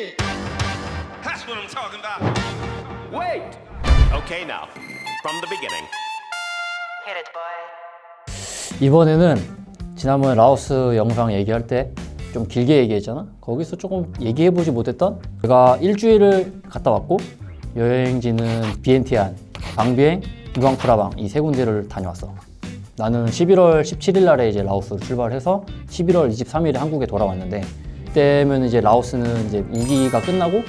shit. That's what I'm talking about. Wait. Okay, now, from the beginning. Hit it, boy. 이번에는 지난번에 라오스 영상 얘기할 때 좀 길게 얘기했잖아 거기서 조금 얘기해보지 못했던 제가 일주일을 갔다 왔고 여행지는 비엔티안, 방비엥, 루앙프라방 이 세 군데를 다녀왔어 나는 11월 17일 날에 이제 라오스로 출발해서 11월 23일에 한국에 돌아왔는데 그때면 이제 라오스는 이제 우기가 끝나고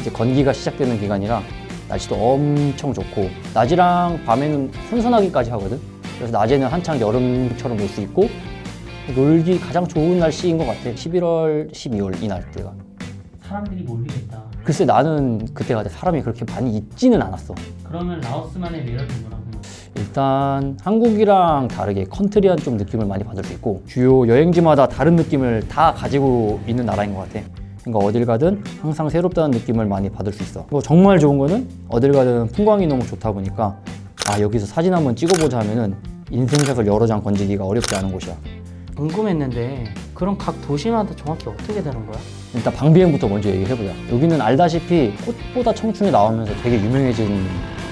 이제 건기가 시작되는 기간이라 날씨도 엄청 좋고 낮이랑 밤에는 선선하기까지 하거든 그래서 낮에는 한창 여름처럼 놀 수 있고 놀기 가장 좋은 날씨인 것 같아 11월, 12월 이 날때가 사람들이 몰리겠다. 글쎄 나는 그때가 사람이 그렇게 많이 있지는 않았어 그러면 라오스만의 매력이 뭐라고? 일단 한국이랑 다르게 country한 좀 느낌을 많이 받을 수 있고 주요 여행지마다 다른 느낌을 다 가지고 있는 나라인 것 같아. 그러니까 어딜 가든 항상 새롭다는 느낌을 많이 받을 수 있어. 뭐 정말 좋은 거는 어딜 가든 풍광이 너무 좋다 보니까 아 여기서 사진 한번 찍어보자 하면은 인생샷을 여러 장 건지기가 어렵지 않은 곳이야. 궁금했는데 그럼 각 도시마다 정확히 어떻게 되는 거야? 일단 방비엥부터 먼저 얘기해보자. 여기는 알다시피 꽃보다 청춘이 나오면서 되게 유명해진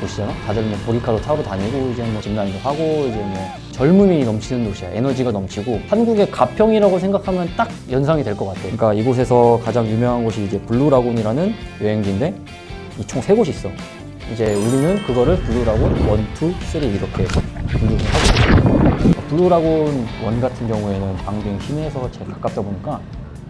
곳이잖아? 다들 뭐 보리카도 타러 다니고 이제 뭐 zipline도 하고 이제 뭐 젊음이 넘치는 도시야. 에너지가 넘치고 한국의 가평이라고 생각하면 딱 연상이 될 것 같아. 그러니까 이곳에서 가장 유명한 곳이 이제 블루라군이라는 여행지인데 이 총 세 곳이 있어. 이제 우리는 그거를 블루라군 one, two, three 이렇게 분류를 하고 있어. 블루라군 one 같은 경우에는 방비엥 시내에서 제일 가깝다 보니까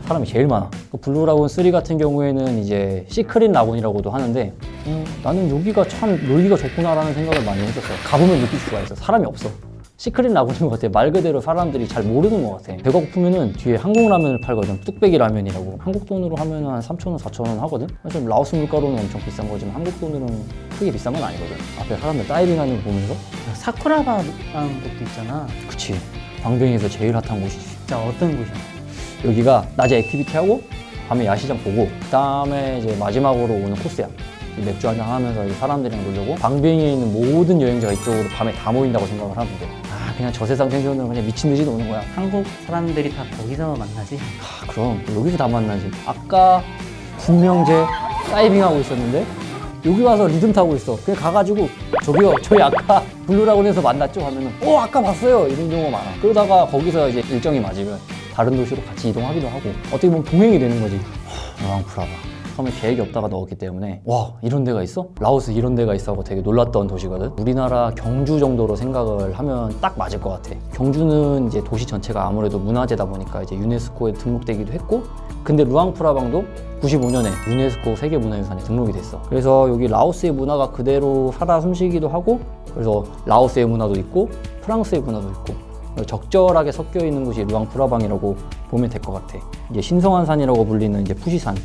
사람이 제일 많아. 그 블루라군 3 같은 경우에는 이제 시크릿 라군이라고도 하는데 음, 나는 여기가 참 놀기가 좋구나라는 생각을 많이 했었어. 가보면 느낄 수가 있어. 사람이 없어. 시크릿 라군인 것 같아. 말 그대로 사람들이 잘 모르는 것 같아. 배가 고프면은 뒤에 한국 라면을 팔거든. 뚝배기 라면이라고. 한국 돈으로 하면 한 3,000원, 4,000원 하거든. 사실 라오스 물가로는 엄청 비싼 거지만 한국 돈으로는 크게 비싼 건 아니거든. 앞에 사람들 다이빙하는 거 보면서 사쿠라바라는 곳도 있잖아. 그치. 방비엥에서 제일 핫한 곳이지. 진짜 어떤 곳이야? 여기가 낮에 activity 하고 밤에 야시장 보고 그 다음에 이제 마지막으로 오는 코스야. 이 맥주 한잔 하면서 사람들이랑 놀려고 방비엥에 있는 모든 여행자가 이쪽으로 밤에 다 모인다고 생각을 하면 돼아 그냥 저 세상 tension으로 그냥 미친 듯이 노는 거야. 한국 사람들이 다 거기서 만나지? 아, 그럼. 여기서 다 만나지. 아까 분명 이제 다이빙하고 있었는데 여기 와서 리듬 타고 있어. 그냥 가가지고 저기요 저희 아까 블루라군에서 만났죠 하면은 어 아까 봤어요. 이런 경우가 많아. 그러다가 거기서 이제 일정이 맞으면 다른 도시로 같이 이동하기도 하고 어떻게 보면 동행이 되는 거지. 루앙프라방 처음에 계획이 없다가 넣었기 때문에 와 이런 데가 있어? 라오스 이런 데가 있어 하고 되게 놀랐던 도시거든. 우리나라 경주 정도로 생각을 하면 딱 맞을 것 같아. 경주는 이제 도시 전체가 아무래도 문화재다 보니까 이제 유네스코에 등록되기도 했고 근데 루앙프라방도 95년에 유네스코 세계문화유산에 등록이 됐어. 그래서 여기 라오스의 문화가 그대로 살아 숨쉬기도 하고 그래서 라오스의 문화도 있고 프랑스의 문화도 있고 적절하게 섞여 있는 곳이 루앙프라방이라고 보면 될 것 같아. 이제 신성한 산이라고 불리는 이제 푸시산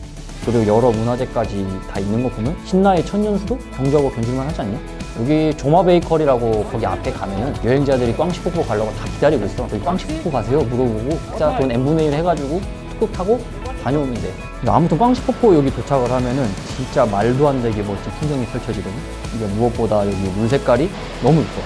그리고 여러 문화재까지 다 있는 거 보면 신라의 천년수도 경주하고 견줄만 하지 않냐? 여기 조마 베이커리라고 거기 앞에 가면은 여행자들이 꽝시폭포 가려고 다 기다리고 있어. 저기 꽝시폭포 가세요? 물어보고 진짜 돈 n분의 1 해가지고 툭툭 타고 다녀오면 돼. 근데 아무튼 꽝시폭포 여기 도착을 하면은 진짜 말도 안 되게 멋진 풍경이 펼쳐지거든. 이게 무엇보다 여기 물 색깔이 너무 이뻐.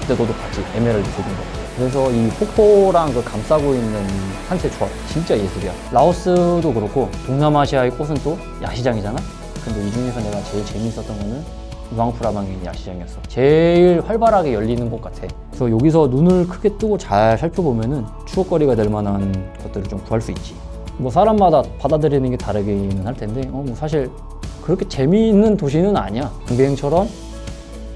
그때 너도 봤지? 에메랄드 색인 거. 그래서 이 폭포랑 그 감싸고 있는 산세 조합 진짜 예술이야. 라오스도 그렇고 동남아시아의 꽃은 또 야시장이잖아. 근데 이 중에서 내가 제일 재미있었던 거는 있는 야시장이었어. 제일 활발하게 열리는 곳 같아. 그래서 여기서 눈을 크게 뜨고 잘 살펴보면 은 추억거리가 될 만한 것들을 좀 구할 수 있지. 뭐 사람마다 받아들이는 게 다르기는 할 텐데, 어, 뭐 사실 그렇게 재미있는 도시는 아니야. 강비행처럼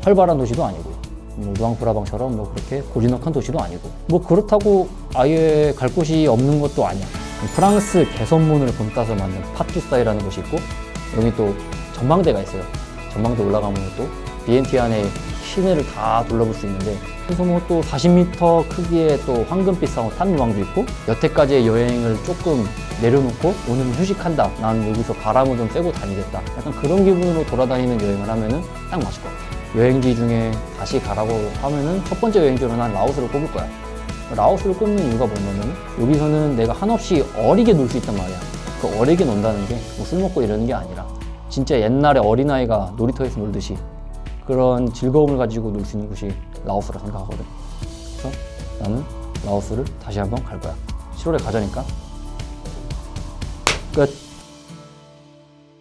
활발한 도시도 아니고. 뭐 루앙프라방처럼 뭐 그렇게 고즈넉한 도시도 아니고. 뭐 그렇다고 아예 갈 곳이 없는 것도 아니야. 프랑스 개선문을 본따서 만든 파투스타이라는 곳이 있고 여기 또 전망대가 있어요. 전망대 올라가면 또 비엔티 안에 시내를 다 둘러볼 수 있는데 그래서 뭐 또 40m 크기의 또 황금빛 상어 탄루왕도 있고 여태까지의 여행을 조금 내려놓고 오늘은 휴식한다. 난 여기서 바람을 좀 쐬고 다니겠다. 약간 그런 기분으로 돌아다니는 여행을 하면 은 딱 맞을 것 같아 여행지 중에 다시 가라고 하면은 첫 번째 여행지로 난 라오스를 꼽을 거야. 라오스를 꼽는 이유가 뭐냐면 여기서는 내가 한없이 어리게 놀 수 있단 말이야. 그 어리게 논다는 게 뭐 술 먹고 이러는 게 아니라 진짜 옛날에 어린아이가 놀이터에서 놀듯이 그런 즐거움을 가지고 놀 수 있는 곳이 라오스라 생각하거든. 그래서 나는 라오스를 다시 한번 갈 거야. 7월에 가자니까. 끝.